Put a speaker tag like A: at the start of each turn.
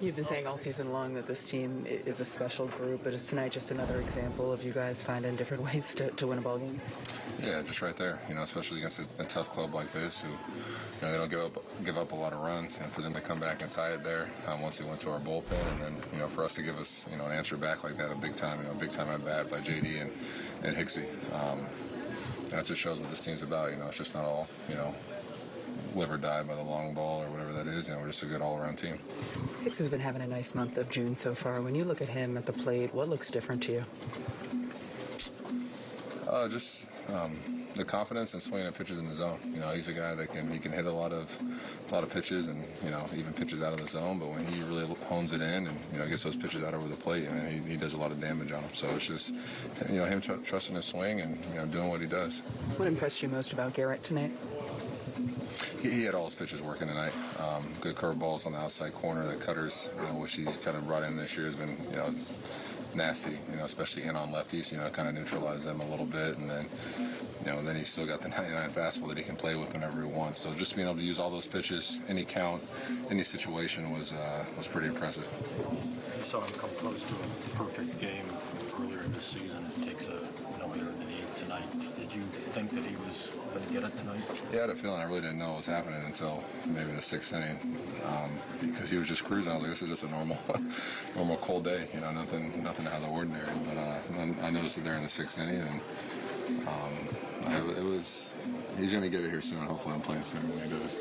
A: You've been saying all season long that this team is a special group, but is tonight just another example of you guys finding different ways to, to win a ball game?
B: Yeah, just right there. You know, especially against a, a tough club like this, who you know they don't give up give up a lot of runs, and for them to come back and tie it there um, once they went to our bullpen, and then you know for us to give us you know an answer back like that, a big time, you know, big time at bat by JD and and Hixie. Um, that just shows what this team's about. You know, it's just not all you know live or die by the long ball or whatever that is. You know, we're just a good all around team.
A: Hicks has been having a nice month of June so far. When you look at him at the plate, what looks different to you?
B: Uh, just um, the confidence and swinging at pitches in the zone. You know, he's a guy that can he can hit a lot of a lot of pitches and you know even pitches out of the zone. But when he really hones it in and you know gets those pitches out over the plate, I mean, he, he does a lot of damage on them. So it's just you know him tr- trusting his swing and you know doing what he does.
A: What impressed you most about Garrett tonight?
B: He, he had all his pitches working tonight. Um, good curveballs on the outside corner. The cutters, you know, which he's kind of brought in this year, has been you know nasty. You know, especially in on lefties. You know, kind of neutralize them a little bit, and then you know, then he's still got the 99 fastball that he can play with whenever he wants. So just being able to use all those pitches, any count, any situation was uh, was pretty impressive.
C: You saw him come close to a perfect game earlier this season. It takes a no hitter in the eighth tonight. Did you think that he was going to get it tonight?
B: Yeah, I had a feeling I really didn't know what was happening until maybe the sixth inning um, because he was just cruising. I was like, this is just a normal, normal cold day. You know, nothing, nothing out of the ordinary. But uh, I noticed it there in the sixth inning, and um, I, it was. He's going to get it here soon. Hopefully, I'm playing center when he does.